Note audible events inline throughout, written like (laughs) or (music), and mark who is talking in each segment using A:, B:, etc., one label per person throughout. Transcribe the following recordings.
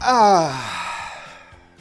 A: Ah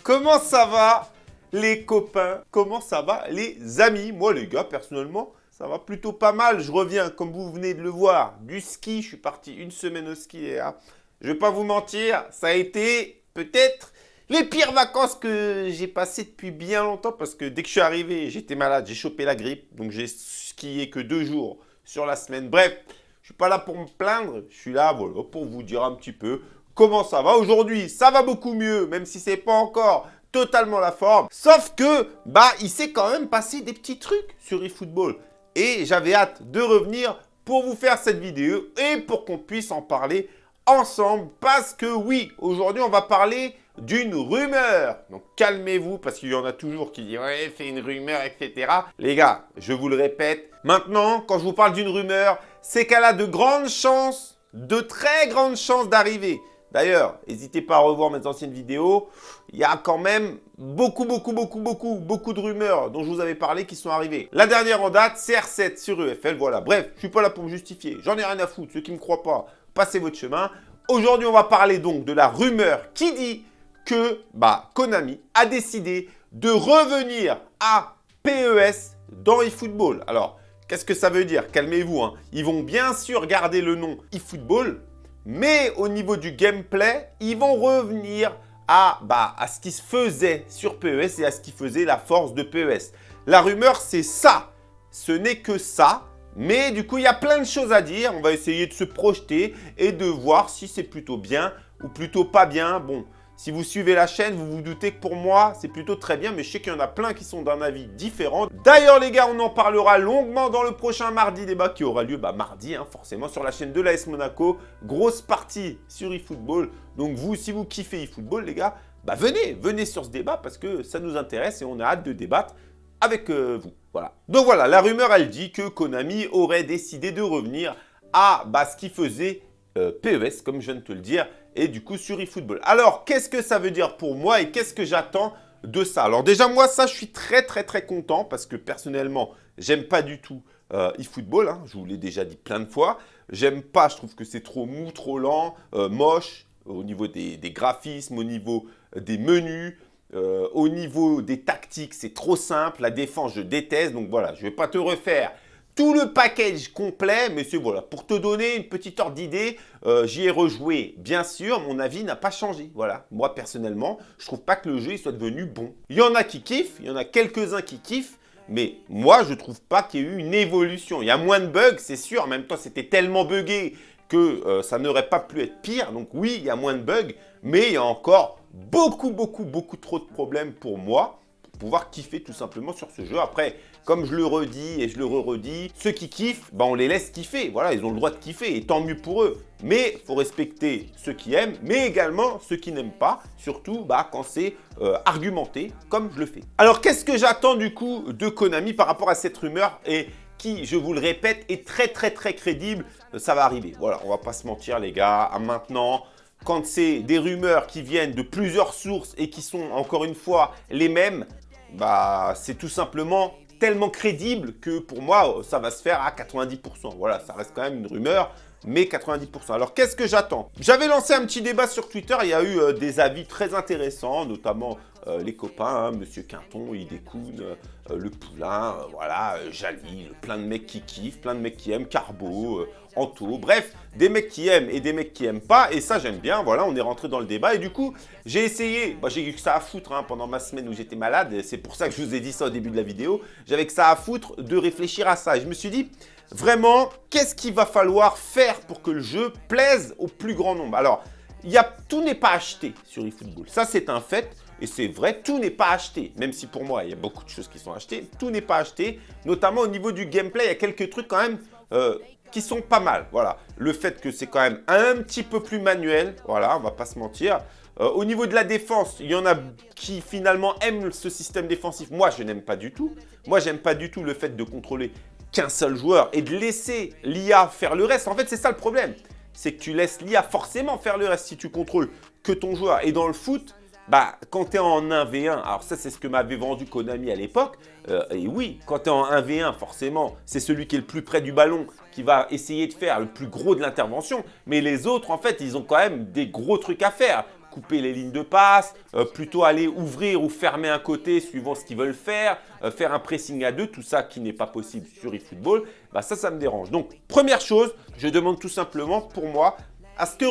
A: Comment ça va les copains? Comment ça va les amis? Moi les gars, personnellement, ça va plutôt pas mal. Je reviens, comme vous venez de le voir, du ski. Je suis parti une semaine au ski et là, je vais pas vous mentir, ça a été peut-être les pires vacances que j'ai passées depuis bien longtemps parce que dès que je suis arrivé, j'étais malade, j'ai chopé la grippe. Donc j'ai skié que deux jours sur la semaine. Bref, je suis pas là pour me plaindre, je suis là pour vous dire un petit peu comment ça va. Aujourd'hui, ça va beaucoup mieux, même si c'est pas encore totalement la forme. Sauf que, bah, il s'est quand même passé des petits trucs sur eFootball. Et j'avais hâte de revenir pour vous faire cette vidéo et pour qu'on puisse en parler ensemble. Parce que oui, aujourd'hui, on va parler d'une rumeur. Donc calmez-vous parce qu'il y en a toujours qui disent « Ouais, c'est une rumeur, etc. » Les gars, je vous le répète, maintenant, quand je vous parle d'une rumeur, c'est qu'elle a de grandes chances, de très grandes chances d'arriver. D'ailleurs, n'hésitez pas à revoir mes anciennes vidéos. Il y a quand même beaucoup, beaucoup, beaucoup, beaucoup, beaucoup de rumeurs dont je vous avais parlé qui sont arrivées. La dernière en date, CR7 sur EFL, voilà. Bref, je suis pas là pour me justifier. J'en ai rien à foutre. Ceux qui ne me croient pas, passez votre chemin. Aujourd'hui, on va parler donc de la rumeur qui dit que bah, Konami a décidé de revenir à PES dans eFootball. Alors, qu'est-ce que ça veut dire? Calmez-vous. Hein. Ils vont bien sûr garder le nom eFootball, mais au niveau du gameplay, ils vont revenir à, bah, à ce qui se faisait sur PES et à ce qui faisait la force de PES. La rumeur, c'est ça. Ce n'est que ça. Mais du coup, il y a plein de choses à dire. On va essayer de se projeter et de voir si c'est plutôt bien ou plutôt pas bien. Bon, si vous suivez la chaîne, vous vous doutez que pour moi, c'est plutôt très bien, mais je sais qu'il y en a plein qui sont d'un avis différent. D'ailleurs, les gars, on en parlera longuement dans le prochain mardi débat qui aura lieu bah, mardi, hein, forcément, sur la chaîne de l'AS Monaco. Grosse partie sur eFootball. Donc vous, si vous kiffez eFootball, les gars, bah venez, venez sur ce débat parce que ça nous intéresse et on a hâte de débattre avec euh, vous. Voilà. Donc voilà, la rumeur, elle dit que Konami aurait décidé de revenir à bah, ce qui faisait euh, PES, comme je viens de te le dire, et du coup sur eFootball. Alors, qu'est-ce que ça veut dire pour moi et qu'est-ce que j'attends de ça? Alors déjà, moi, ça, je suis très, très, très content parce que personnellement, j'aime pas du tout euh, eFootball. Hein, je vous l'ai déjà dit plein de fois. J'aime pas, je trouve que c'est trop mou, trop lent, euh, moche au niveau des, graphismes, au niveau des menus. Euh, au niveau des tactiques, c'est trop simple. La défense, je déteste. Donc voilà, je ne vais pas te refaire tout le package complet, mais c'est voilà, pour te donner une petite ordre d'idée, euh, j'y ai rejoué, bien sûr, mon avis n'a pas changé, voilà. Moi, personnellement, je trouve pas que le jeu soit devenu bon. Il y en a qui kiffent, il y en a quelques-uns qui kiffent, mais moi, je trouve pas qu'il y ait eu une évolution. Il y a moins de bugs, c'est sûr, en même temps, c'était tellement buggé que euh, ça n'aurait pas pu être pire. Donc oui, il y a moins de bugs, mais il y a encore beaucoup, beaucoup, beaucoup trop de problèmes pour moi pouvoir kiffer tout simplement sur ce jeu. Après, comme je le redis et je le re-redis, ceux qui kiffent, bah on les laisse kiffer. Voilà, ils ont le droit de kiffer et tant mieux pour eux. Mais il faut respecter ceux qui aiment, mais également ceux qui n'aiment pas, surtout bah, quand c'est euh, argumenté, comme je le fais. Alors, qu'est-ce que j'attends du coup de Konami par rapport à cette rumeur et qui, je vous le répète, est très très très crédible, ça va arriver. Voilà, on va pas se mentir les gars, à maintenant, quand c'est des rumeurs qui viennent de plusieurs sources et qui sont encore une fois les mêmes, bah, c'est tout simplement tellement crédible que pour moi, ça va se faire à 90%. Voilà, ça reste quand même une rumeur, mais 90%. Alors, qu'est-ce que j'attends? J'avais lancé un petit débat sur Twitter, il y a eu euh, des avis très intéressants, notamment les copains, hein, Monsieur Quinton, Idekun, euh, Le Poulain, voilà, Jali, plein de mecs qui kiffent, plein de mecs qui aiment, Carbo, Anto, bref, des mecs qui aiment et des mecs qui aiment pas, et ça j'aime bien, voilà, on est rentré dans le débat, et du coup, j'ai essayé, bah, j'ai eu que ça à foutre hein, pendant ma semaine où j'étais malade, c'est pour ça que je vous ai dit ça au début de la vidéo, j'avais que ça à foutre de réfléchir à ça, et je me suis dit, vraiment, qu'est-ce qu'il va falloir faire pour que le jeu plaise au plus grand nombre? Alors, y a, tout n'est pas acheté sur eFootball, ça c'est un fait, et c'est vrai, tout n'est pas acheté, même si pour moi, il y a beaucoup de choses qui sont achetées, tout n'est pas acheté, notamment au niveau du gameplay, il y a quelques trucs quand même euh, qui sont pas mal. Voilà, le fait que c'est quand même un petit peu plus manuel, voilà, on va pas se mentir. Euh, au niveau de la défense, il y en a qui finalement aiment ce système défensif. Moi, je n'aime pas du tout. Moi, j'aime pas du tout le fait de contrôler qu'un seul joueur et de laisser l'IA faire le reste. En fait, c'est ça le problème. C'est que tu laisses l'IA forcément faire le reste si tu contrôles que ton joueur. Et dans le foot, bah, quand tu es en 1v1, alors ça c'est ce que m'avait vendu Konami à l'époque, euh, et oui, quand tu es en 1v1, forcément, c'est celui qui est le plus près du ballon qui va essayer de faire le plus gros de l'intervention, mais les autres, en fait, ils ont quand même des gros trucs à faire couper les lignes de passe, euh, plutôt aller ouvrir ou fermer un côté suivant ce qu'ils veulent faire, euh, faire un pressing à deux, tout ça qui n'est pas possible sur eFootball, bah ça, ça me dérange. Donc, première chose, je demande tout simplement pour moi à ce que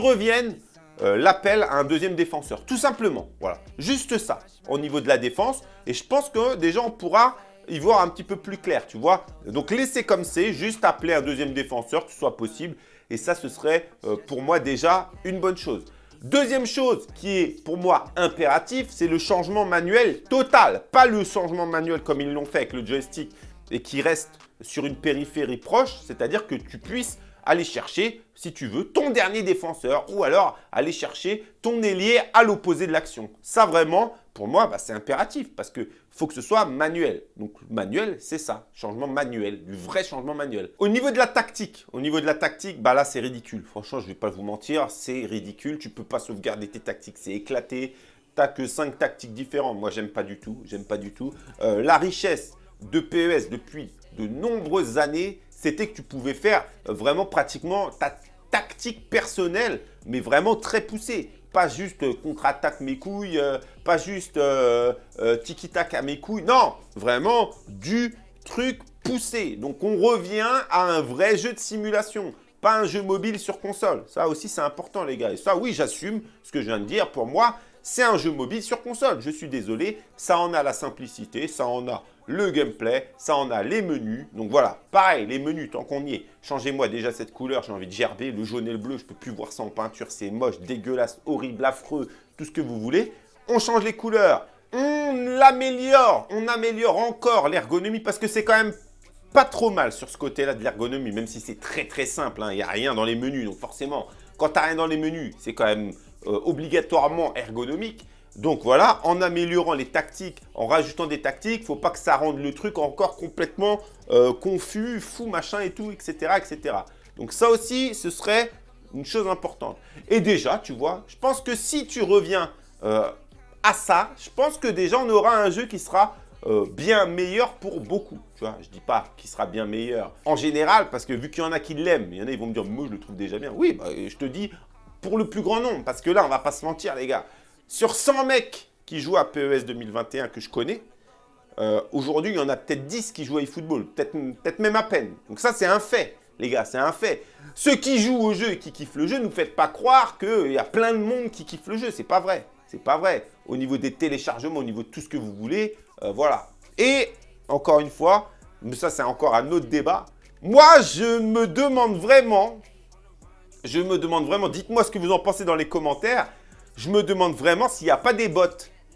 A: revienne l'appel à un deuxième défenseur. Tout simplement, voilà. Juste ça, au niveau de la défense. Et je pense que déjà, on pourra y voir un petit peu plus clair, tu vois. Donc, laissez comme c'est, juste appeler un deuxième défenseur, que ce soit possible. Et ça, ce serait pour moi déjà une bonne chose. Deuxième chose qui est pour moi impératif, c'est le changement manuel total. Pas le changement manuel comme ils l'ont fait avec le joystick et qui reste sur une périphérie proche, c'est-à-dire que tu puisses aller chercher, si tu veux, ton dernier défenseur ou alors aller chercher ton ailier à l'opposé de l'action. Ça vraiment, pour moi, bah, c'est impératif parce que faut que ce soit manuel. Donc manuel, c'est ça, changement manuel, du vrai changement manuel. Au niveau de la tactique, au niveau de la tactique, bah là c'est ridicule. Franchement, je ne vais pas vous mentir, c'est ridicule. Tu peux pas sauvegarder tes tactiques, c'est éclaté. Tu n'as que 5 tactiques différentes. Moi, j'aime pas du tout, j'aime pas du tout. Euh, la richesse de PES depuis de nombreuses années, c'était que tu pouvais faire vraiment pratiquement ta tactique personnelle, mais vraiment très poussée pas juste euh, contre-attaque mes couilles, euh, pas juste euh, tiki-tac à mes couilles. Non, vraiment du truc poussé. Donc, on revient à un vrai jeu de simulation, pas un jeu mobile sur console. Ça aussi, c'est important, les gars. Et ça, oui, j'assume ce que je viens de dire. Pour moi, c'est un jeu mobile sur console. Je suis désolé, ça en a la simplicité, ça en a le gameplay, ça en a les menus. Donc voilà, pareil, les menus, tant qu'on y est. Changez-moi déjà cette couleur, j'ai envie de gerber. Le jaune et le bleu, je peux plus voir ça en peinture. C'est moche, dégueulasse, horrible, affreux, tout ce que vous voulez. On change les couleurs, on l'améliore, on améliore encore l'ergonomie parce que c'est quand même pas trop mal sur ce côté-là de l'ergonomie, même si c'est très très simple. Hein. Il n'y a rien dans les menus, donc forcément, quand tu n'as rien dans les menus, c'est quand même euh, obligatoirement ergonomique. Donc voilà, en améliorant les tactiques, en rajoutant des tactiques, faut pas que ça rende le truc encore complètement euh, confus, fou, machin et tout, etc., etc. Donc ça aussi, ce serait une chose importante. Et déjà, tu vois, je pense que si tu reviens euh, à ça, je pense que déjà, on aura un jeu qui sera bien meilleur pour beaucoup. Tu vois, je dis pas qu'il sera bien meilleur en général, parce que vu qu'il y en a qui l'aiment, il y en a, ils vont me dire, moi, je le trouve déjà bien. Oui, bah, je te dis pour le plus grand nombre, parce que là, on va pas se mentir, les gars. Sur 100 mecs qui jouent à PES 2021 que je connais, euh, aujourd'hui, il y en a peut-être 10 qui jouent à eFootball, peut-être même à peine. Donc ça, c'est un fait, les gars, c'est un fait. Ceux qui jouent au jeu et qui kiffent le jeu, ne nous faites pas croire qu'il y a plein de monde qui kiffe le jeu. C'est pas vrai, c'est pas vrai. Au niveau des téléchargements, au niveau de tout ce que vous voulez, euh, voilà. Et, encore une fois, mais ça, c'est encore un autre débat. Moi, je me demande vraiment, je me demande vraiment, dites-moi ce que vous en pensez dans les commentaires je me demande vraiment s'il n'y a pas des bots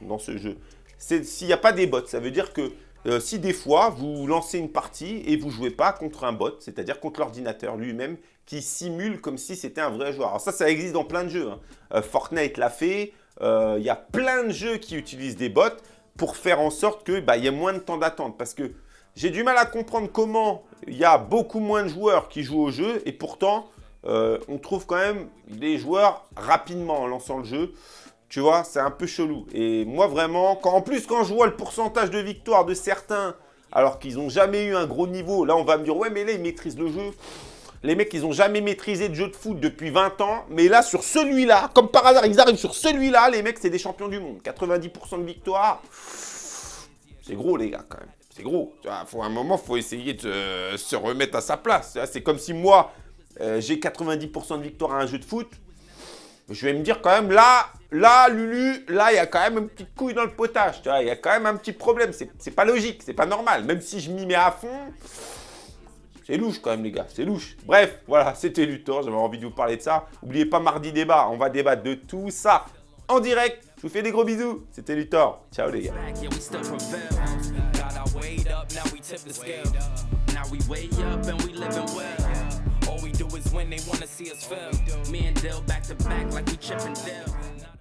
A: dans ce jeu. S'il n'y a pas des bots, ça veut dire que euh, si des fois, vous lancez une partie et vous ne jouez pas contre un bot, c'est-à-dire contre l'ordinateur lui-même, qui simule comme si c'était un vrai joueur. Alors ça, ça existe dans plein de jeux. Hein. Euh, Fortnite l'a fait. Euh, il y a plein de jeux qui utilisent des bots pour faire en sorte qu'il bah, y ait moins de temps d'attente. Parce que j'ai du mal à comprendre comment il y a beaucoup moins de joueurs qui jouent au jeu et pourtant, euh, on trouve quand même des joueurs rapidement en lançant le jeu. Tu vois, c'est un peu chelou. Et moi, vraiment, quand, en plus, quand je vois le pourcentage de victoire de certains, alors qu'ils n'ont jamais eu un gros niveau, là, on va me dire, ouais, mais là, ils maîtrisent le jeu. Les mecs, ils n'ont jamais maîtrisé de jeu de foot depuis 20 ans. Mais là, sur celui-là, comme par hasard, ils arrivent sur celui-là, les mecs, c'est des champions du monde. 90% de victoire. C'est gros, les gars, quand même. C'est gros. Tu faut, un moment, il faut essayer de se remettre à sa place. C'est comme si moi, euh, j'ai 90% de victoire à un jeu de foot, je vais me dire quand même, là, là, Lulu, là, il y a quand même une petite couille dans le potage, tu vois, il y a quand même un petit problème, c'est pas logique, c'est pas normal, même si je m'y mets à fond, c'est louche quand même, les gars, c'est louche. Bref, voilà, (laughs) c'était Luthor, j'avais envie de vous parler de ça. N'oubliez pas, mardi débat, on va débattre de tout ça en direct. Je vous fais des gros bisous, c'était Luthor. Ciao les gars. When they wanna see us fail. Me and Dill back to back like we chipping Dale.